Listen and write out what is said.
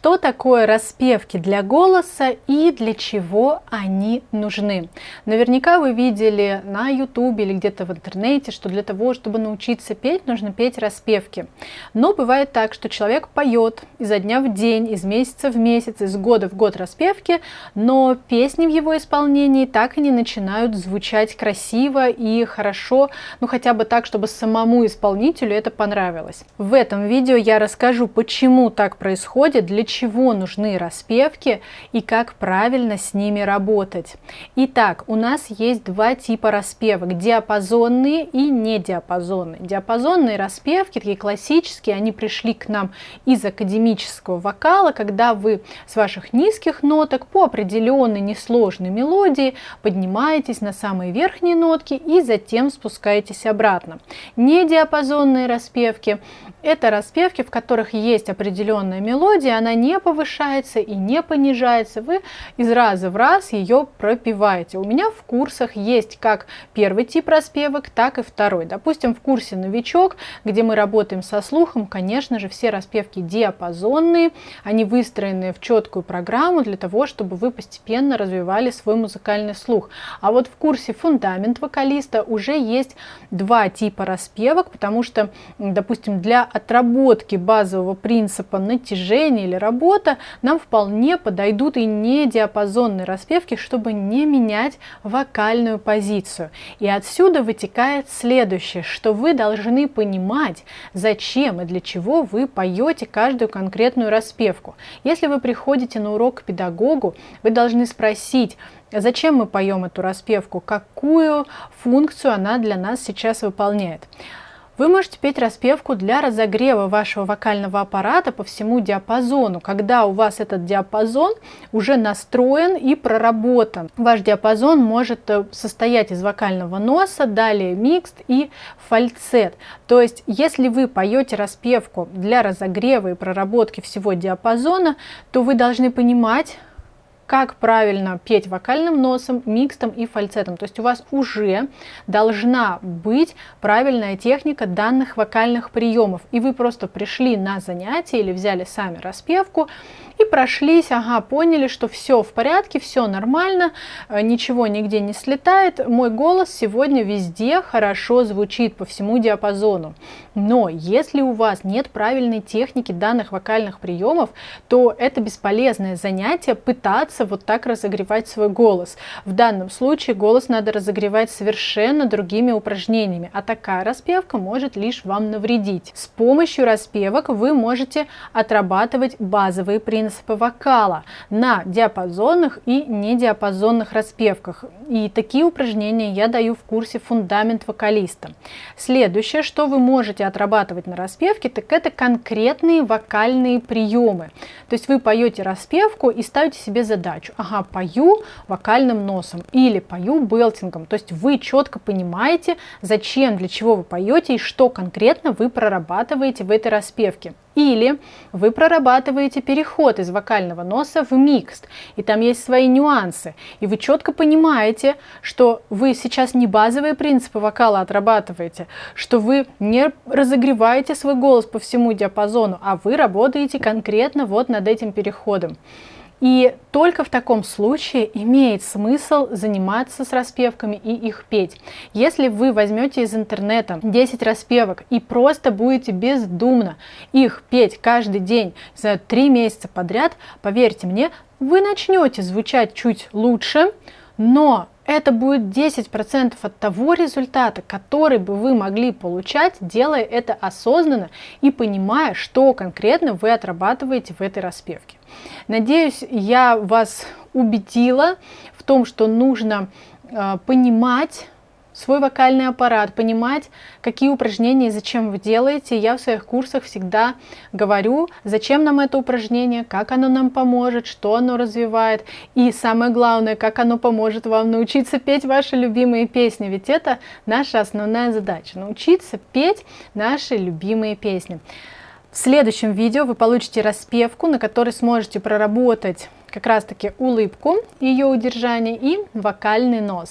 Что такое распевки для голоса и для чего они нужны? Наверняка вы видели на ютубе или где-то в интернете, что для того, чтобы научиться петь, нужно петь распевки. Но бывает так, что человек поет изо дня в день, из месяца в месяц, из года в год распевки, но песни в его исполнении так и не начинают звучать красиво и хорошо, ну хотя бы так, чтобы самому исполнителю это понравилось. В этом видео я расскажу, почему так происходит, для чего нужны распевки и как правильно с ними работать. Итак, у нас есть два типа распевок, диапазонные и недиапазонные. Диапазонные распевки, такие классические, они пришли к нам из академического вокала, когда вы с ваших низких ноток по определенной несложной мелодии поднимаетесь на самые верхние нотки и затем спускаетесь обратно. Недиапазонные распевки это распевки, в которых есть определенная мелодия, она не повышается и не понижается. Вы из раза в раз ее пропиваете. У меня в курсах есть как первый тип распевок, так и второй. Допустим, в курсе «Новичок», где мы работаем со слухом, конечно же, все распевки диапазонные, они выстроены в четкую программу для того, чтобы вы постепенно развивали свой музыкальный слух. А вот в курсе «Фундамент вокалиста» уже есть два типа распевок, потому что, допустим, для отработки базового принципа натяжения или работа нам вполне подойдут и не диапазонные распевки, чтобы не менять вокальную позицию. И отсюда вытекает следующее, что вы должны понимать, зачем и для чего вы поете каждую конкретную распевку. Если вы приходите на урок к педагогу, вы должны спросить, Зачем мы поем эту распевку? Какую функцию она для нас сейчас выполняет? Вы можете петь распевку для разогрева вашего вокального аппарата по всему диапазону, когда у вас этот диапазон уже настроен и проработан. Ваш диапазон может э, состоять из вокального носа, далее микст и фальцет. То есть, если вы поете распевку для разогрева и проработки всего диапазона, то вы должны понимать, как правильно петь вокальным носом, микстом и фальцетом. То есть у вас уже должна быть правильная техника данных вокальных приемов. И вы просто пришли на занятие или взяли сами распевку и прошлись, ага, поняли, что все в порядке, все нормально, э, ничего нигде не слетает. Мой голос сегодня везде хорошо звучит по всему диапазону. Но если у вас нет правильной техники данных вокальных приемов, то это бесполезное занятие пытаться пытаться вот так разогревать свой голос. В данном случае голос надо разогревать совершенно другими упражнениями, а такая распевка может лишь вам навредить. С помощью распевок вы можете отрабатывать базовые принципы вокала на диапазонных и недиапазонных распевках. И такие упражнения я даю в курсе «Фундамент вокалиста». Следующее, что вы можете отрабатывать на распевке, так это конкретные вокальные приемы. То есть вы поете распевку и ставите себе задачу задачу. Ага, пою вокальным носом или пою белтингом. То есть вы четко понимаете, зачем, для чего вы поете и что конкретно вы прорабатываете в этой распевке. Или вы прорабатываете переход из вокального носа в микст, и там есть свои нюансы. И вы четко понимаете, что вы сейчас не базовые принципы вокала отрабатываете, что вы не разогреваете свой голос по всему диапазону, а вы работаете конкретно вот над этим переходом. И только в таком случае имеет смысл заниматься с распевками и их петь. Если вы возьмете из интернета 10 распевок и просто будете бездумно их петь каждый день, за 3 месяца подряд, поверьте мне, вы начнете звучать чуть лучше, но это будет 10% от того результата, который бы вы могли получать, делая это осознанно и понимая, что конкретно вы отрабатываете в этой распевке. Надеюсь, я вас убедила в том, что нужно э, понимать, свой вокальный аппарат, понимать, какие упражнения и зачем вы делаете. Я в своих курсах всегда говорю, зачем нам это упражнение, как оно нам поможет, что оно развивает. И самое главное, как оно поможет вам научиться петь ваши любимые песни. Ведь это наша основная задача, научиться петь наши любимые песни. В следующем видео вы получите распевку, на которой сможете проработать как раз таки улыбку, ее удержание и вокальный нос.